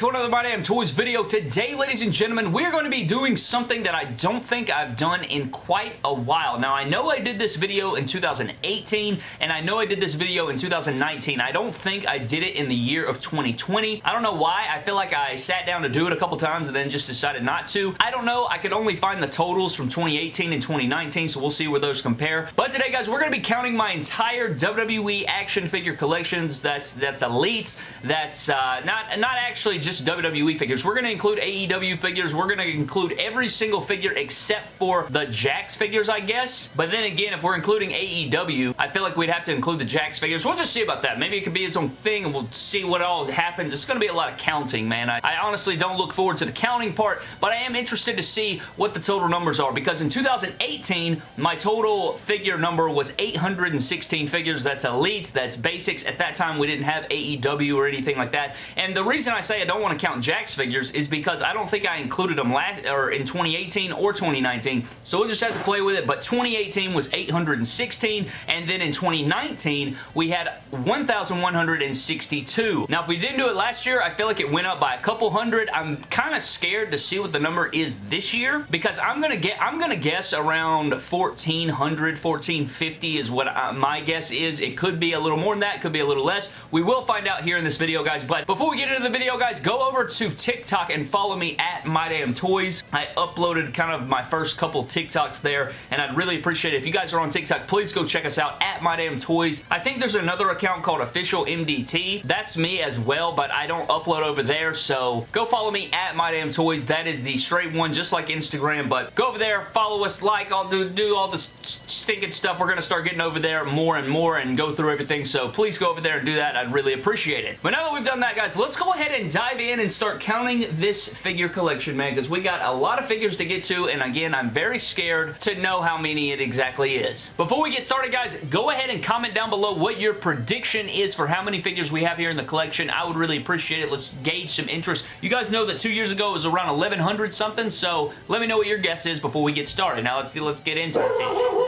to another My Damn Toys video. Today, ladies and gentlemen, we're going to be doing something that I don't think I've done in quite a while. Now, I know I did this video in 2018, and I know I did this video in 2019. I don't think I did it in the year of 2020. I don't know why. I feel like I sat down to do it a couple times and then just decided not to. I don't know. I could only find the totals from 2018 and 2019, so we'll see where those compare. But today, guys, we're going to be counting my entire WWE action figure collections. That's, that's Elites. That's uh, not, not actually just WWE figures. We're going to include AEW figures. We're going to include every single figure except for the Jakks figures, I guess. But then again, if we're including AEW, I feel like we'd have to include the Jakks figures. We'll just see about that. Maybe it could be its own thing and we'll see what all happens. It's going to be a lot of counting, man. I, I honestly don't look forward to the counting part, but I am interested to see what the total numbers are because in 2018, my total figure number was 816 figures. That's elites, that's basics. At that time, we didn't have AEW or anything like that. And the reason I say I don't want to count Jakks figures is because I don't think I included them last or in 2018 or 2019. So we'll just have to play with it. But 2018 was 816 and then in 2019 we had 1,162. Now if we didn't do it last year, I feel like it went up by a couple hundred. I'm kind of scared to see what the number is this year because I'm gonna get I'm gonna guess around 1,400, 1,450 is what I, my guess is. It could be a little more than that, could be a little less. We will find out here in this video, guys. But before we get into the video, guys, go over to TikTok and follow me at MyDamnToys. I uploaded kind of my first couple TikToks there, and I'd really appreciate it. If you guys are on TikTok, please go check us out at MyDamnToys. I think there's another account called Official MDT. That's me as well, but I don't upload over there, so go follow me at MyDamnToys. That is the straight one, just like Instagram, but go over there, follow us, like, I'll do, do all this stinking stuff. We're going to start getting over there more and more and go through everything, so please go over there and do that. I'd really appreciate it. But now that we've done that, guys, let's go ahead and dive in and start counting this figure collection, man, because we got a lot of figures to get to, and again, I'm very scared to know how many it exactly is. Before we get started, guys, go ahead and comment down below what your prediction is for how many figures we have here in the collection. I would really appreciate it. Let's gauge some interest. You guys know that two years ago it was around 1100 something, so let me know what your guess is before we get started. Now, let's, let's get into this.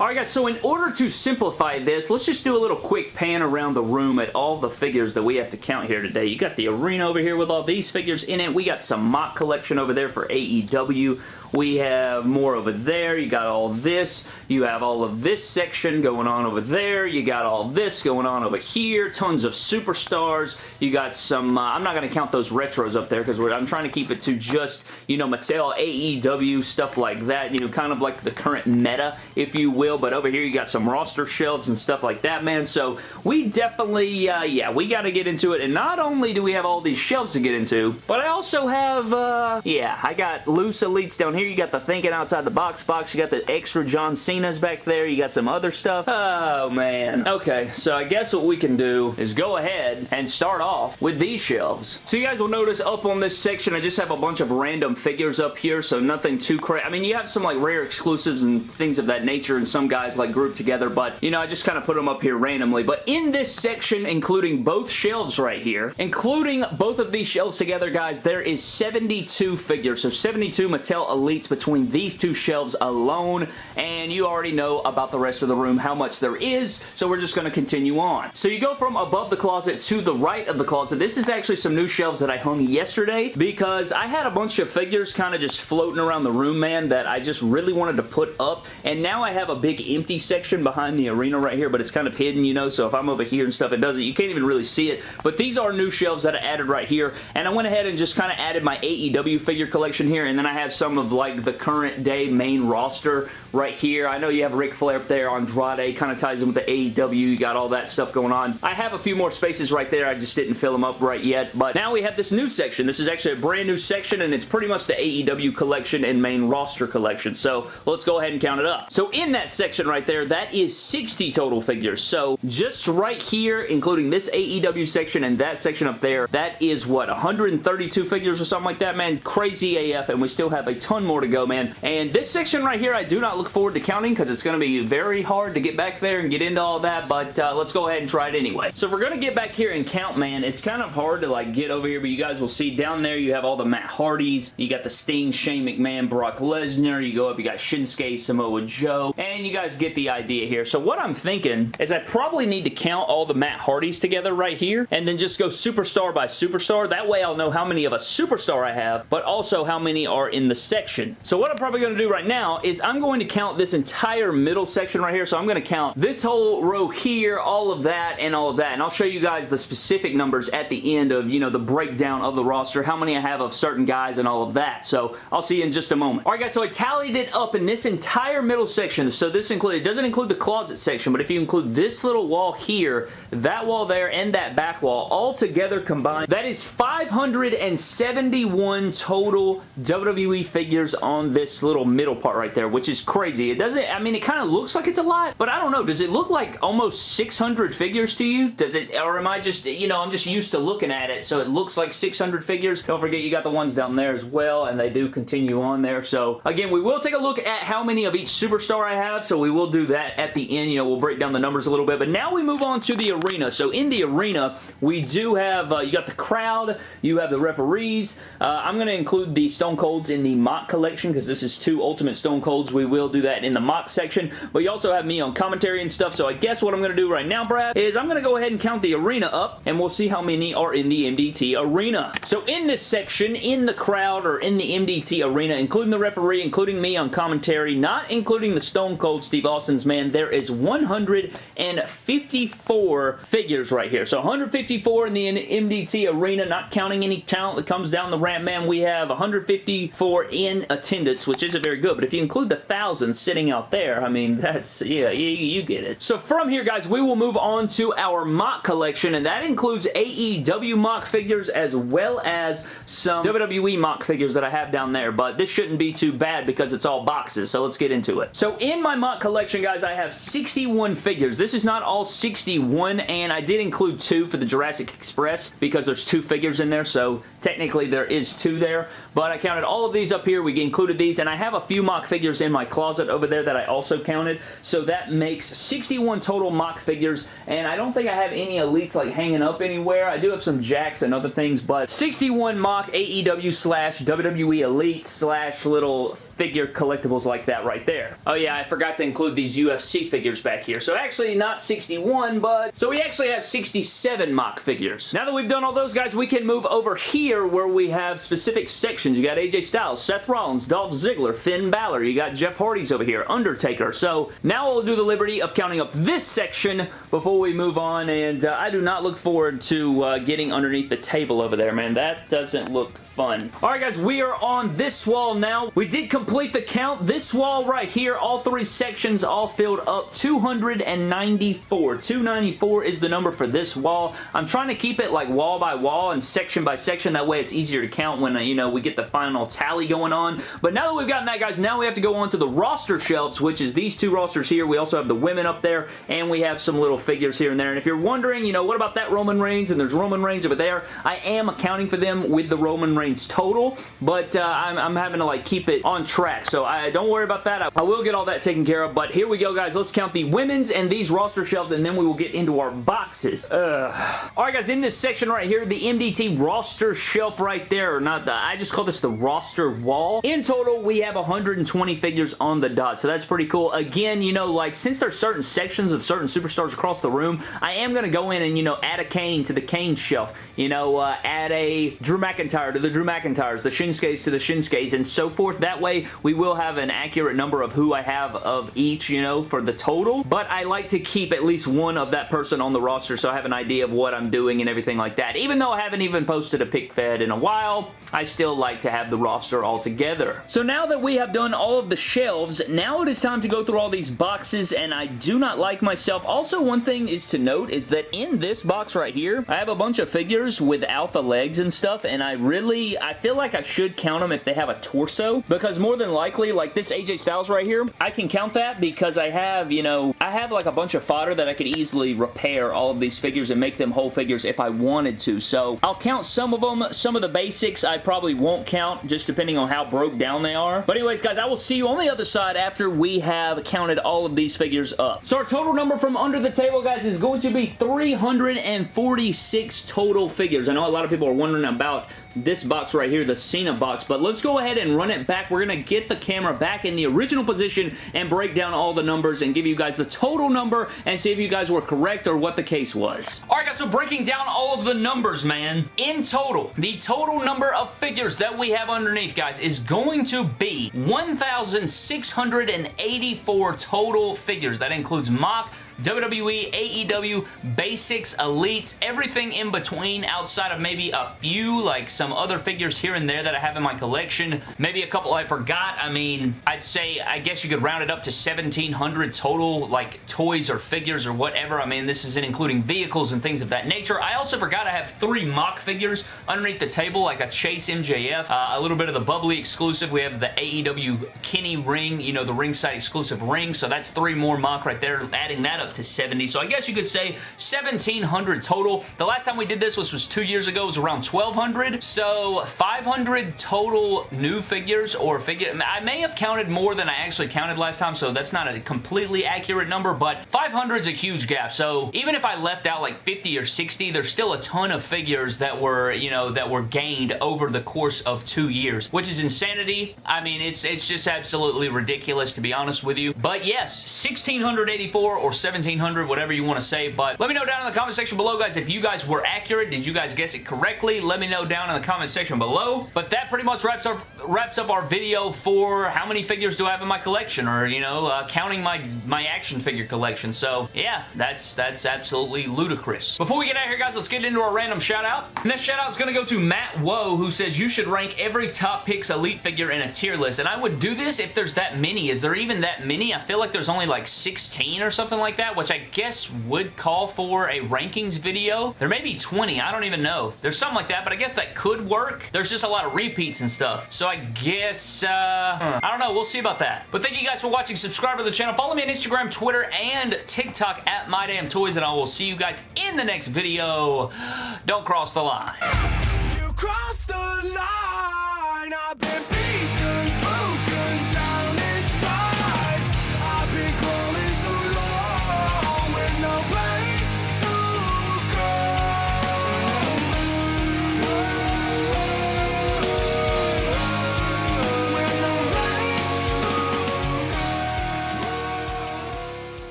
Alright guys, so in order to simplify this, let's just do a little quick pan around the room at all the figures that we have to count here today. You got the arena over here with all these figures in it. We got some mock collection over there for AEW. We have more over there. You got all this. You have all of this section going on over there. You got all this going on over here. Tons of superstars. You got some, uh, I'm not going to count those retros up there because I'm trying to keep it to just, you know, Mattel, AEW, stuff like that. You know, kind of like the current meta, if you will. But over here you got some roster shelves and stuff like that, man. So we definitely, uh, yeah, we got to get into it. And not only do we have all these shelves to get into, but I also have, uh, yeah, I got loose elites down here you got the thinking outside the box box. You got the extra John Cena's back there. You got some other stuff. Oh, man. Okay, so I guess what we can do is go ahead and start off with these shelves. So you guys will notice up on this section, I just have a bunch of random figures up here, so nothing too crazy. I mean, you have some like rare exclusives and things of that nature, and some guys like grouped together, but you know, I just kind of put them up here randomly. But in this section, including both shelves right here, including both of these shelves together, guys, there is 72 figures. So 72 Mattel Elites between these two shelves alone, and you already know about the rest of the room, how much there is, so we're just going to continue on. So you go from above the closet to the right of the closet. This is actually some new shelves that I hung yesterday because I had a bunch of figures kind of just floating around the room, man, that I just really wanted to put up, and now I have a big empty section behind the arena right here, but it's kind of hidden, you know, so if I'm over here and stuff, it doesn't, you can't even really see it, but these are new shelves that I added right here, and I went ahead and just kind of added my AEW figure collection here, and then I have some of like the current day main roster right here. I know you have Ric Flair up there, Andrade, kind of ties in with the AEW. You got all that stuff going on. I have a few more spaces right there. I just didn't fill them up right yet. But now we have this new section. This is actually a brand new section, and it's pretty much the AEW collection and main roster collection. So let's go ahead and count it up. So in that section right there, that is 60 total figures. So just right here, including this AEW section and that section up there, that is what, 132 figures or something like that, man? Crazy AF, and we still have a ton more to go, man. And this section right here, I do not look forward to counting because it's going to be very hard to get back there and get into all that, but uh, let's go ahead and try it anyway. So we're going to get back here and count, man, it's kind of hard to like get over here, but you guys will see down there you have all the Matt Hardys, you got the Sting, Shane McMahon, Brock Lesnar, you go up, you got Shinsuke, Samoa Joe, and you guys get the idea here. So what I'm thinking is I probably need to count all the Matt Hardys together right here and then just go superstar by superstar. That way I'll know how many of a superstar I have, but also how many are in the section. So what I'm probably going to do right now is I'm going to count this entire middle section right here. So I'm going to count this whole row here, all of that, and all of that. And I'll show you guys the specific numbers at the end of, you know, the breakdown of the roster, how many I have of certain guys and all of that. So I'll see you in just a moment. Alright guys, so I tallied it up in this entire middle section. So this include, it doesn't include the closet section, but if you include this little wall here, that wall there, and that back wall, all together combined, that is 571 total WWE figures on this little middle part right there, which is crazy. It doesn't, I mean, it kind of looks like it's a lot, but I don't know. Does it look like almost 600 figures to you? Does it, or am I just, you know, I'm just used to looking at it, so it looks like 600 figures. Don't forget, you got the ones down there as well, and they do continue on there. So, again, we will take a look at how many of each superstar I have, so we will do that at the end. You know, we'll break down the numbers a little bit, but now we move on to the arena. So, in the arena, we do have, uh, you got the crowd, you have the referees. Uh, I'm going to include the Stone Colds in the mock collection because this is two Ultimate Stone Colds. We will do that in the mock section, but you also have me on commentary and stuff, so I guess what I'm going to do right now, Brad, is I'm going to go ahead and count the arena up, and we'll see how many are in the MDT arena. So in this section, in the crowd, or in the MDT arena, including the referee, including me on commentary, not including the Stone Cold Steve Austin's man, there is 154 figures right here. So 154 in the MDT arena, not counting any talent that comes down the ramp, man. We have 154 in attendance, which isn't very good, but if you include the thousands sitting out there, I mean, that's, yeah, you, you get it. So from here, guys, we will move on to our mock collection, and that includes AEW mock figures as well as some WWE mock figures that I have down there, but this shouldn't be too bad because it's all boxes, so let's get into it. So in my collection, guys, I have 61 figures. This is not all 61, and I did include two for the Jurassic Express because there's two figures in there, so technically there is two there, but I counted all of these up here. We included these, and I have a few mock figures in my closet over there that I also counted, so that makes 61 total mock figures, and I don't think I have any Elites like hanging up anywhere. I do have some Jakks and other things, but 61 mock AEW slash WWE Elite slash little figure collectibles like that right there. Oh yeah, I forgot to include these UFC figures back here. So actually not 61, but... So we actually have 67 mock figures. Now that we've done all those guys, we can move over here where we have specific sections. You got AJ Styles, Seth Rollins, Dolph Ziggler, Finn Balor. You got Jeff Hardy's over here, Undertaker. So now we'll do the liberty of counting up this section before we move on, and uh, I do not look forward to uh, getting underneath the table over there, man. That doesn't look fun. Alright guys, we are on this wall now. We did complete the count. This wall right here, all three sections all filled up 294. 294 is the number for this wall. I'm trying to keep it like wall by wall and section by section. That way it's easier to count when, uh, you know, we get the final tally going on. But now that we've gotten that, guys, now we have to go on to the roster shelves, which is these two rosters here. We also have the women up there, and we have some little figures here and there. And if you're wondering, you know, what about that Roman Reigns? And there's Roman Reigns over there. I am accounting for them with the Roman Reigns total, but uh, I'm, I'm, having to like keep it on track. So I don't worry about that. I, I will get all that taken care of. But here we go, guys. Let's count the women's and these roster shelves, and then we will get into our boxes. Ugh. All right, guys. In this section right here, the MDT roster shelf right there, or not the, I just call this the roster wall. In total, we have 120 figures on the dot, so that's pretty cool. Again, you know, like since there's certain sections of certain superstars across the room, I am going to go in and, you know, add a Kane to the Kane shelf. You know, uh, add a Drew McIntyre to the Drew McIntyres, the Shinsuke's to the Shinsuke's, and so forth. That way, we will have an accurate number of who I have of each, you know, for the total. But I like to keep at least one of that person on the roster so I have an idea of what I'm doing and everything like that. Even though I haven't even posted a pick fed in a while, I still like to have the roster all together. So now that we have done all of the shelves, now it is time to go through all these boxes, and I do not like myself. Also, one thing is to note is that in this box right here, I have a bunch of figures without the legs and stuff, and I really, I feel like I should count them if they have a torso, because more than likely, like this AJ Styles right here, I can count that because I have, you know, I have like a bunch of fodder that I could easily repair all of these figures and make them whole figures if I wanted to. So I'll count some of them. Some of the basics I probably won't count just depending on how broke down they are. But anyways, guys, I will see you on the other side after we have counted all of these figures up. So our total number from under the table, guys, is going to be 346 total figures. I know a lot of people are wondering about this box right here, the Cena box, but let's go ahead and run it back. We're going to get the camera back in the original position and break down all the numbers and give you guys the total number and see if you guys were correct or what the case was. Alright guys, so breaking down all of the numbers, man. In total, the total number of figures that we have underneath, guys, is going to be 1,684 total figures. That includes mock, WWE, AEW, Basics, Elites, everything in between outside of maybe a few, like some other figures here and there that I have in my collection. Maybe a couple I forgot. I mean, I'd say, I guess you could round it up to 1,700 total, like toys or figures or whatever. I mean, this isn't including vehicles and things of that nature. I also forgot I have three mock figures underneath the table, like a Chase MJF, uh, a little bit of the Bubbly exclusive. We have the AEW Kenny ring, you know, the ringside exclusive ring, so that's three more mock right there, adding that up to 70. So I guess you could say 1,700 total. The last time we did this was, was two years ago. Was around 1,200. So 500 total new figures or figure. I may have counted more than I actually counted last time, so that's not a completely accurate number, but 500 is a huge gap. So even if I left out like 50 or 60, there's still a ton of figures that were, you know, that were gained over the course of two years, which is insanity. I mean, it's it's just absolutely ridiculous to be honest with you. But yes, 1,684 or 17 1700, whatever you want to say, but let me know down in the comment section below, guys, if you guys were accurate. Did you guys guess it correctly? Let me know down in the comment section below, but that pretty much wraps up, wraps up our video for how many figures do I have in my collection, or, you know, uh, counting my, my action figure collection, so, yeah, that's, that's absolutely ludicrous. Before we get out here, guys, let's get into our random shout-out. And this shout-out is going to go to Matt Woe, who says, you should rank every Top Picks Elite figure in a tier list, and I would do this if there's that many. Is there even that many? I feel like there's only like 16 or something like that that, which I guess would call for a rankings video. There may be 20. I don't even know. There's something like that, but I guess that could work. There's just a lot of repeats and stuff. So I guess, uh, I don't know. We'll see about that. But thank you guys for watching. Subscribe to the channel. Follow me on Instagram, Twitter, and TikTok at MyDamnToys, and I will see you guys in the next video. Don't cross the line. The line.